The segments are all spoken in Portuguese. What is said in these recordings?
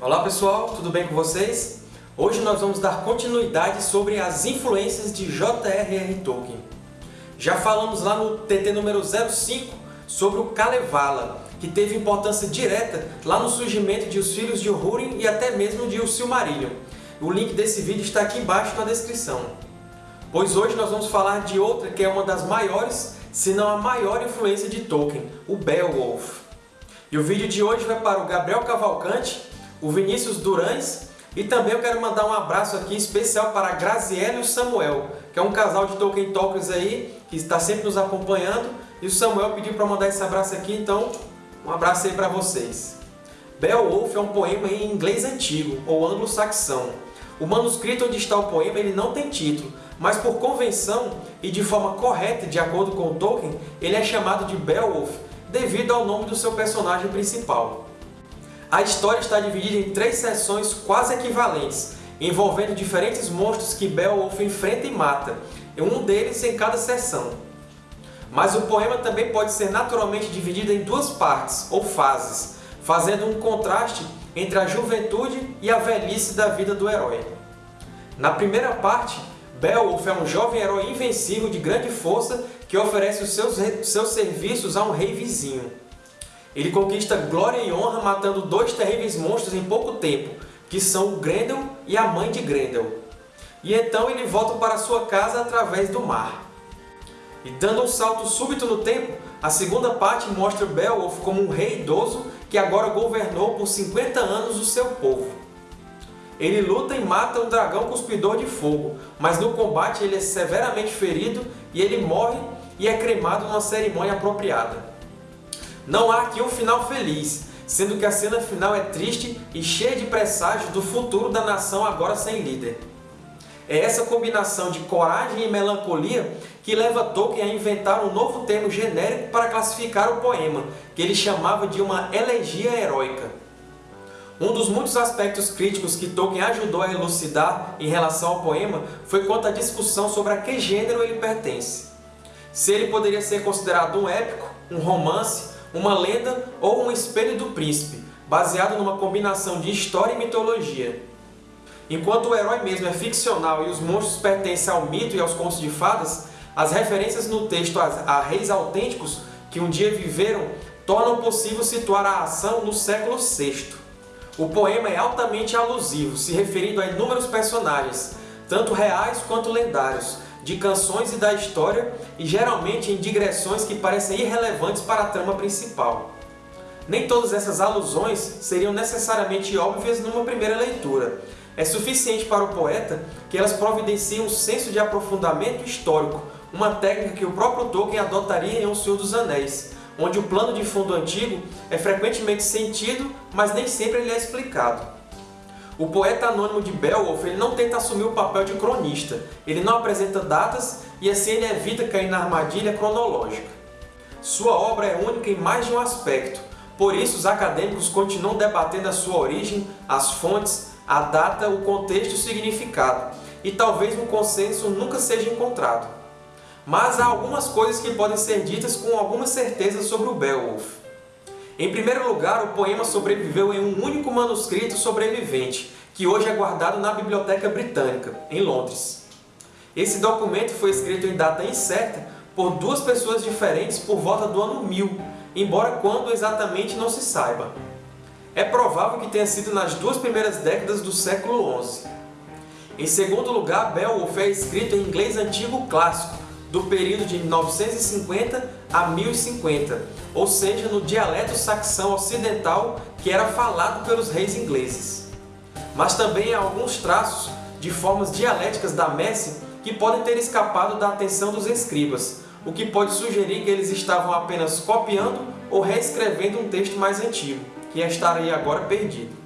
Olá pessoal, tudo bem com vocês? Hoje nós vamos dar continuidade sobre as influências de J.R.R. Tolkien. Já falamos lá no TT número 05 sobre o Kalevala, que teve importância direta lá no surgimento de Os Filhos de Húrin e até mesmo de O Silmarillion. O link desse vídeo está aqui embaixo na descrição. Pois hoje nós vamos falar de outra que é uma das maiores, se não a maior influência de Tolkien, o Beowulf. E o vídeo de hoje vai para o Gabriel Cavalcante, o Vinícius Durães e também eu quero mandar um abraço aqui especial para a e o Samuel, que é um casal de Tolkien Talkers aí, que está sempre nos acompanhando. E o Samuel pediu para mandar esse abraço aqui, então um abraço aí para vocês. Beowulf é um poema em inglês antigo, ou anglo-saxão. O manuscrito onde está o poema ele não tem título, mas por convenção e de forma correta, de acordo com Tolkien, ele é chamado de Beowulf devido ao nome do seu personagem principal. A história está dividida em três seções quase equivalentes, envolvendo diferentes monstros que Beowulf enfrenta e mata, um deles em cada seção. Mas o poema também pode ser naturalmente dividido em duas partes, ou fases, fazendo um contraste entre a juventude e a velhice da vida do herói. Na primeira parte, Beowulf é um jovem herói invencível de grande força que oferece os seus, seus serviços a um rei vizinho. Ele conquista glória e honra matando dois terríveis monstros em pouco tempo, que são o Grendel e a mãe de Grendel. E então ele volta para sua casa através do mar. E dando um salto súbito no tempo, a segunda parte mostra Beowulf como um rei idoso que agora governou por 50 anos o seu povo. Ele luta e mata um dragão cuspidor de fogo, mas no combate ele é severamente ferido e ele morre e é cremado numa cerimônia apropriada. Não há aqui um final feliz, sendo que a cena final é triste e cheia de presságios do futuro da nação agora sem líder. É essa combinação de coragem e melancolia que leva Tolkien a inventar um novo termo genérico para classificar o poema, que ele chamava de uma elegia heróica. Um dos muitos aspectos críticos que Tolkien ajudou a elucidar em relação ao poema foi quanto à discussão sobre a que gênero ele pertence. Se ele poderia ser considerado um épico, um romance uma lenda ou um espelho do príncipe, baseado numa combinação de história e mitologia. Enquanto o herói mesmo é ficcional e os monstros pertencem ao mito e aos contos de fadas, as referências no texto a, reis autênticos que um dia viveram tornam possível situar a ação no século VI. O poema é altamente alusivo, se referindo a inúmeros personagens, tanto reais quanto lendários, de canções e da história e geralmente em digressões que parecem irrelevantes para a trama principal. Nem todas essas alusões seriam necessariamente óbvias numa primeira leitura. É suficiente para o poeta que elas providenciem um senso de aprofundamento histórico, uma técnica que o próprio Tolkien adotaria em O Senhor dos Anéis, onde o plano de fundo antigo é frequentemente sentido, mas nem sempre ele é explicado. O poeta anônimo de Beowulf ele não tenta assumir o papel de cronista, ele não apresenta datas e assim ele evita cair na armadilha cronológica. Sua obra é única em mais de um aspecto, por isso os acadêmicos continuam debatendo a sua origem, as fontes, a data, o contexto e o significado, e talvez um consenso nunca seja encontrado. Mas há algumas coisas que podem ser ditas com alguma certeza sobre o Beowulf. Em primeiro lugar, o poema sobreviveu em um único manuscrito sobrevivente, que hoje é guardado na Biblioteca Britânica, em Londres. Esse documento foi escrito em data incerta por duas pessoas diferentes por volta do ano 1000, embora quando exatamente não se saiba. É provável que tenha sido nas duas primeiras décadas do século XI. Em segundo lugar, Beowulf é escrito em inglês antigo clássico, do período de 950 a 1050, ou seja, no dialeto saxão ocidental que era falado pelos reis ingleses. Mas também há alguns traços de formas dialéticas da messe que podem ter escapado da atenção dos escribas, o que pode sugerir que eles estavam apenas copiando ou reescrevendo um texto mais antigo, que estaria agora perdido.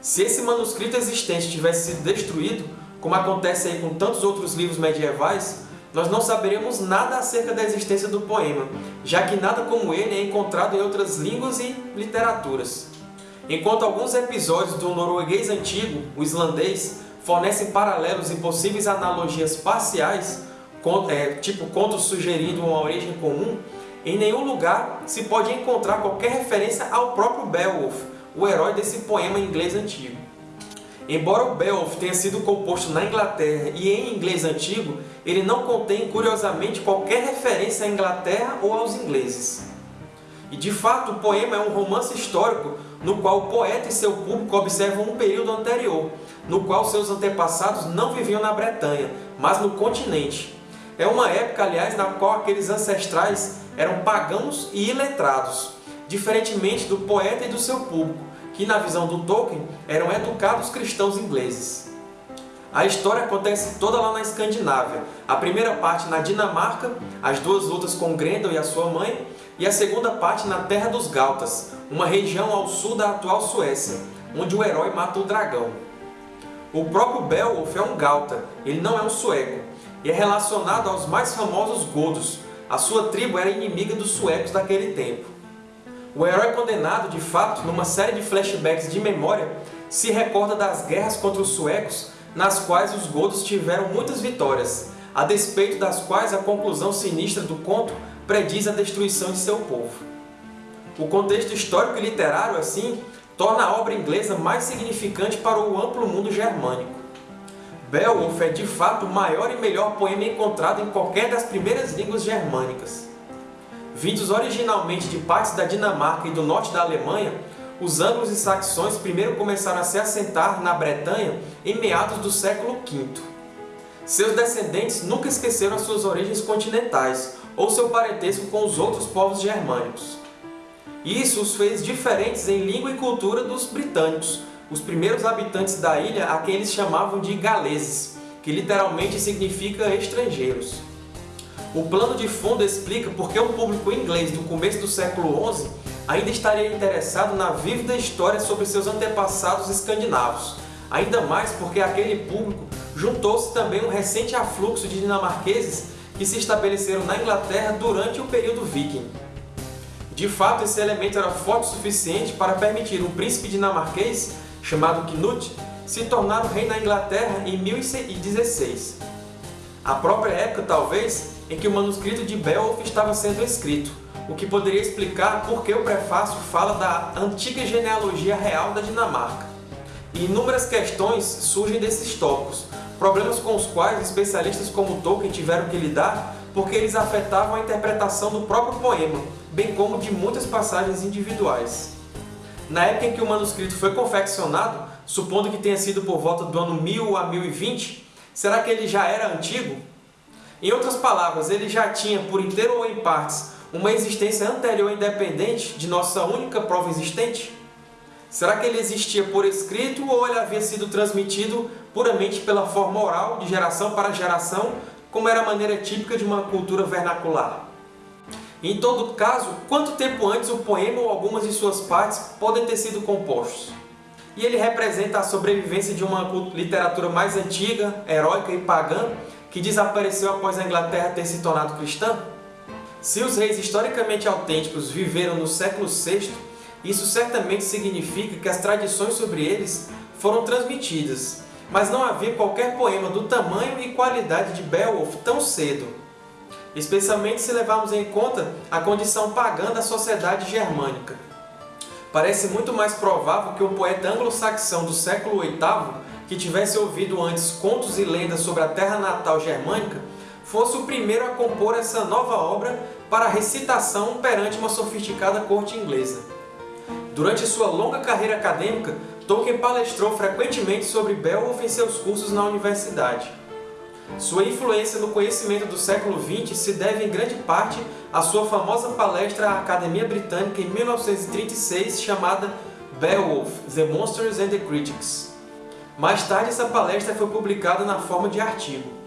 Se esse manuscrito existente tivesse sido destruído, como acontece aí com tantos outros livros medievais, nós não saberemos nada acerca da existência do poema, já que nada como ele é encontrado em outras línguas e literaturas. Enquanto alguns episódios do norueguês antigo, o islandês, fornecem paralelos e possíveis analogias parciais, é, tipo contos sugerindo uma origem comum, em nenhum lugar se pode encontrar qualquer referência ao próprio Beowulf, o herói desse poema em inglês antigo. Embora o Beowulf tenha sido composto na Inglaterra e em inglês antigo, ele não contém, curiosamente, qualquer referência à Inglaterra ou aos ingleses. E, de fato, o poema é um romance histórico no qual o poeta e seu público observam um período anterior, no qual seus antepassados não viviam na Bretanha, mas no continente. É uma época, aliás, na qual aqueles ancestrais eram pagãos e iletrados, diferentemente do poeta e do seu público, que, na visão do Tolkien, eram educados cristãos ingleses. A história acontece toda lá na Escandinávia, a primeira parte na Dinamarca, as duas lutas com Grendel e a sua mãe, e a segunda parte na Terra dos Galtas, uma região ao sul da atual Suécia, onde o herói mata o dragão. O próprio Beowulf é um Galta, ele não é um sueco, e é relacionado aos mais famosos Godos. A sua tribo era inimiga dos suecos daquele tempo. O herói condenado, de fato, numa série de flashbacks de memória, se recorda das guerras contra os suecos, nas quais os Godos tiveram muitas vitórias, a despeito das quais a conclusão sinistra do conto prediz a destruição de seu povo. O contexto histórico e literário, assim, torna a obra inglesa mais significante para o amplo mundo germânico. Beowulf é, de fato, o maior e melhor poema encontrado em qualquer das primeiras línguas germânicas. Vindos originalmente de partes da Dinamarca e do norte da Alemanha, os anglos e saxões primeiro começaram a se assentar na Bretanha em meados do século V. Seus descendentes nunca esqueceram as suas origens continentais, ou seu parentesco com os outros povos germânicos. Isso os fez diferentes em língua e cultura dos britânicos, os primeiros habitantes da ilha a quem eles chamavam de galeses, que literalmente significa estrangeiros. O plano de fundo explica por que o público inglês do começo do século XI ainda estaria interessado na vívida história sobre seus antepassados escandinavos, ainda mais porque aquele público juntou-se também um recente afluxo de dinamarqueses que se estabeleceram na Inglaterra durante o período viking. De fato, esse elemento era forte o suficiente para permitir um príncipe dinamarquês, chamado Knut, se tornar o rei na Inglaterra em 1016. A própria época, talvez, em que o manuscrito de Beowulf estava sendo escrito, o que poderia explicar por que o prefácio fala da antiga genealogia real da Dinamarca. E inúmeras questões surgem desses tópicos, problemas com os quais especialistas como Tolkien tiveram que lidar porque eles afetavam a interpretação do próprio poema, bem como de muitas passagens individuais. Na época em que o manuscrito foi confeccionado, supondo que tenha sido por volta do ano 1000 a 1020, será que ele já era antigo? Em outras palavras, ele já tinha, por inteiro ou em partes, uma existência anterior independente de nossa única prova existente? Será que ele existia por escrito ou ele havia sido transmitido puramente pela forma oral, de geração para geração, como era a maneira típica de uma cultura vernacular? Em todo caso, quanto tempo antes o poema ou algumas de suas partes podem ter sido compostos? E ele representa a sobrevivência de uma literatura mais antiga, heróica e pagã, que desapareceu após a Inglaterra ter se tornado cristã? Se os reis historicamente autênticos viveram no século VI, isso certamente significa que as tradições sobre eles foram transmitidas, mas não havia qualquer poema do tamanho e qualidade de Beowulf tão cedo, especialmente se levarmos em conta a condição pagã da sociedade germânica. Parece muito mais provável que um poeta anglo-saxão do século VIII, que tivesse ouvido antes contos e lendas sobre a terra natal germânica, fosse o primeiro a compor essa nova obra para recitação perante uma sofisticada corte inglesa. Durante sua longa carreira acadêmica, Tolkien palestrou frequentemente sobre Beowulf em seus cursos na universidade. Sua influência no conhecimento do século XX se deve em grande parte à sua famosa palestra à Academia Britânica em 1936 chamada Beowulf, The Monsters and the Critics. Mais tarde essa palestra foi publicada na forma de artigo.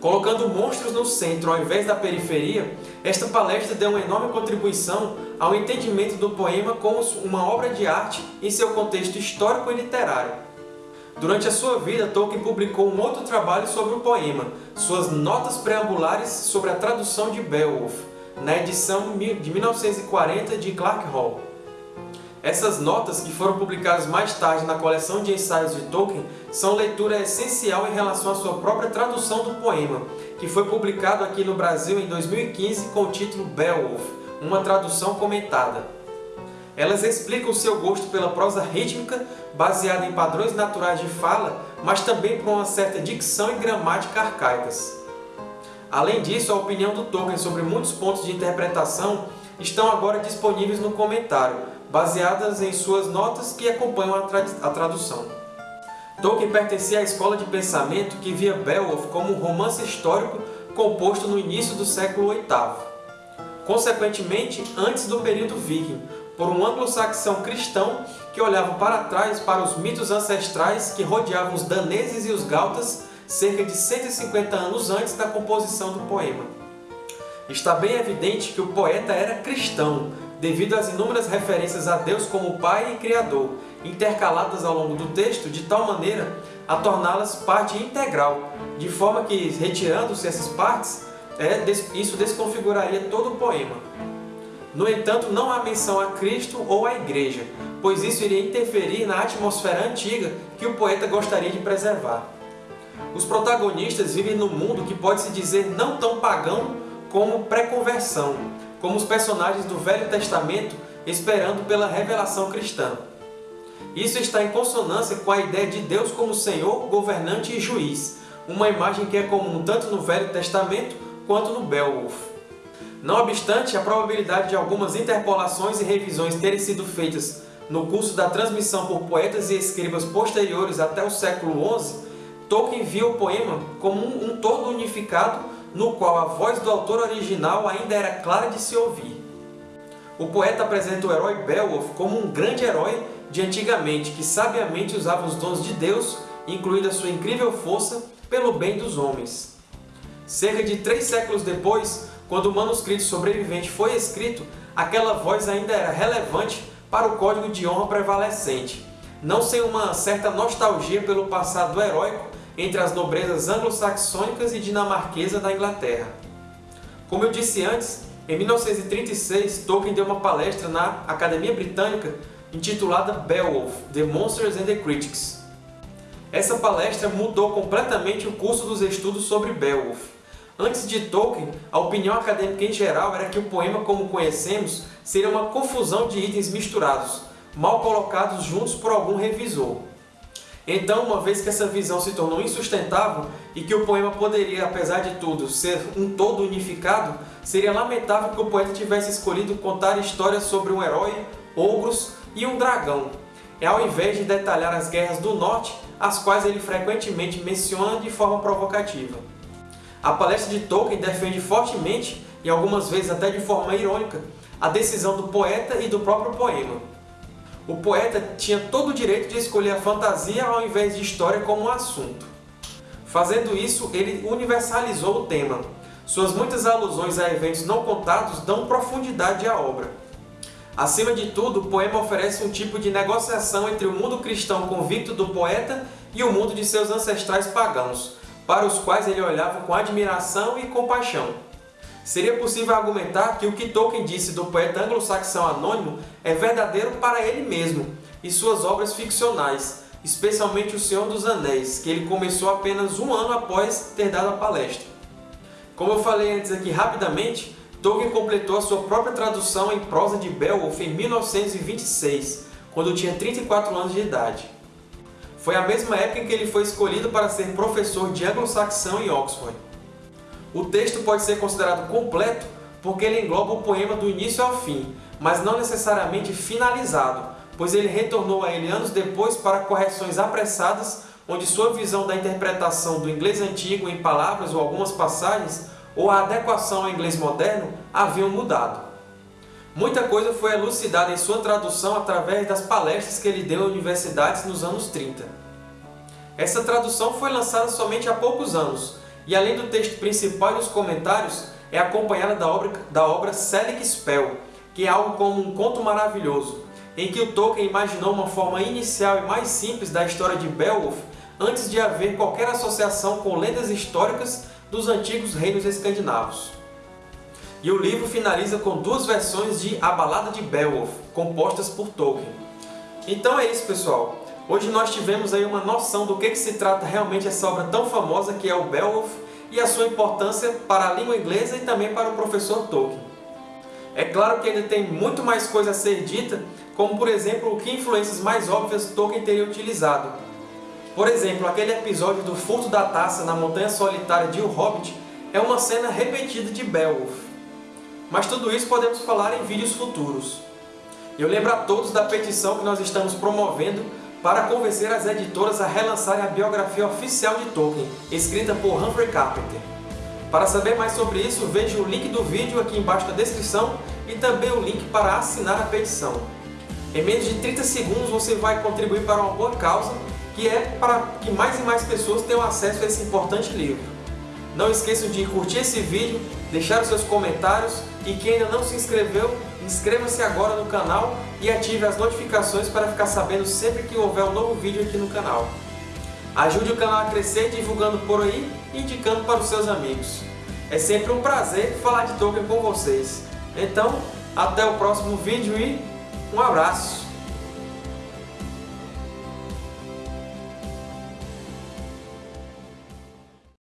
Colocando monstros no centro ao invés da periferia, esta palestra deu uma enorme contribuição ao entendimento do poema como uma obra de arte em seu contexto histórico e literário. Durante a sua vida, Tolkien publicou um outro trabalho sobre o poema, suas Notas Preambulares sobre a tradução de Beowulf, na edição de 1940 de Clark Hall. Essas notas, que foram publicadas mais tarde na coleção de ensaios de Tolkien, são leitura essencial em relação à sua própria tradução do poema, que foi publicado aqui no Brasil em 2015 com o título Beowulf, uma tradução comentada. Elas explicam seu gosto pela prosa rítmica, baseada em padrões naturais de fala, mas também por uma certa dicção e gramática arcaicas. Além disso, a opinião do Tolkien sobre muitos pontos de interpretação estão agora disponíveis no comentário, baseadas em suas notas que acompanham a, tra a tradução. Tolkien pertencia à escola de pensamento que via Beowulf como um romance histórico composto no início do século VIII. Consequentemente, antes do período viking, por um anglo-saxão cristão que olhava para trás para os mitos ancestrais que rodeavam os daneses e os gautas cerca de 150 anos antes da composição do poema. Está bem evidente que o poeta era cristão, devido às inúmeras referências a Deus como Pai e Criador, intercaladas ao longo do texto de tal maneira a torná-las parte integral, de forma que, retirando-se essas partes, é, isso desconfiguraria todo o poema. No entanto, não há menção a Cristo ou à Igreja, pois isso iria interferir na atmosfera antiga que o poeta gostaria de preservar. Os protagonistas vivem num mundo que pode-se dizer não tão pagão como pré-conversão, como os personagens do Velho Testamento esperando pela revelação cristã. Isso está em consonância com a ideia de Deus como Senhor, governante e juiz, uma imagem que é comum tanto no Velho Testamento quanto no Beowulf. Não obstante, a probabilidade de algumas interpolações e revisões terem sido feitas no curso da transmissão por poetas e escribas posteriores até o século XI, Tolkien via o poema como um, um todo unificado no qual a voz do autor original ainda era clara de se ouvir. O poeta apresenta o herói Beowulf como um grande herói de antigamente que sabiamente usava os dons de Deus, incluindo a sua incrível força, pelo bem dos homens. Cerca de três séculos depois, quando o manuscrito sobrevivente foi escrito, aquela voz ainda era relevante para o código de honra prevalecente, não sem uma certa nostalgia pelo passado heróico entre as nobrezas anglo-saxônicas e dinamarquesa da Inglaterra. Como eu disse antes, em 1936, Tolkien deu uma palestra na Academia Britânica intitulada Beowulf, The Monsters and the Critics. Essa palestra mudou completamente o curso dos estudos sobre Beowulf. Antes de Tolkien, a opinião acadêmica em geral era que o poema como conhecemos seria uma confusão de itens misturados, mal colocados juntos por algum revisor. Então, uma vez que essa visão se tornou insustentável e que o poema poderia, apesar de tudo, ser um todo unificado, seria lamentável que o poeta tivesse escolhido contar histórias sobre um herói, ogros e um dragão, ao invés de detalhar as guerras do Norte, as quais ele frequentemente menciona de forma provocativa. A palestra de Tolkien defende fortemente, e algumas vezes até de forma irônica, a decisão do poeta e do próprio poema o poeta tinha todo o direito de escolher a fantasia ao invés de história como um assunto. Fazendo isso, ele universalizou o tema. Suas muitas alusões a eventos não contados dão profundidade à obra. Acima de tudo, o poema oferece um tipo de negociação entre o mundo cristão convicto do poeta e o mundo de seus ancestrais pagãos, para os quais ele olhava com admiração e compaixão. Seria possível argumentar que o que Tolkien disse do poeta anglo-saxão anônimo é verdadeiro para ele mesmo e suas obras ficcionais, especialmente O Senhor dos Anéis, que ele começou apenas um ano após ter dado a palestra. Como eu falei antes aqui rapidamente, Tolkien completou a sua própria tradução em prosa de Beowulf em 1926, quando tinha 34 anos de idade. Foi a mesma época em que ele foi escolhido para ser professor de anglo-saxão em Oxford. O texto pode ser considerado completo porque ele engloba o poema do início ao fim, mas não necessariamente finalizado, pois ele retornou a ele anos depois para correções apressadas, onde sua visão da interpretação do inglês antigo em palavras ou algumas passagens, ou a adequação ao inglês moderno, haviam mudado. Muita coisa foi elucidada em sua tradução através das palestras que ele deu em universidades nos anos 30. Essa tradução foi lançada somente há poucos anos, e além do texto principal e dos comentários, é acompanhada da obra, da obra Selig Spell, que é algo como um conto maravilhoso, em que o Tolkien imaginou uma forma inicial e mais simples da história de Beowulf antes de haver qualquer associação com lendas históricas dos antigos reinos escandinavos. E o livro finaliza com duas versões de A Balada de Beowulf, compostas por Tolkien. Então é isso, pessoal. Hoje nós tivemos aí uma noção do que, que se trata realmente essa obra tão famosa que é o Beowulf e a sua importância para a língua inglesa e também para o professor Tolkien. É claro que ainda tem muito mais coisa a ser dita, como por exemplo que influências mais óbvias Tolkien teria utilizado. Por exemplo, aquele episódio do furto da taça na Montanha Solitária de O Hobbit é uma cena repetida de Beowulf. Mas tudo isso podemos falar em vídeos futuros. Eu lembro a todos da petição que nós estamos promovendo para convencer as editoras a relançarem a biografia oficial de Tolkien, escrita por Humphrey Carpenter. Para saber mais sobre isso, veja o link do vídeo aqui embaixo na descrição e também o link para assinar a petição. Em menos de 30 segundos você vai contribuir para uma boa causa, que é para que mais e mais pessoas tenham acesso a esse importante livro. Não esqueçam de curtir esse vídeo, deixar os seus comentários e quem ainda não se inscreveu, inscreva-se agora no canal e ative as notificações para ficar sabendo sempre que houver um novo vídeo aqui no canal. Ajude o canal a crescer divulgando por aí e indicando para os seus amigos. É sempre um prazer falar de Tolkien com vocês. Então, até o próximo vídeo e um abraço!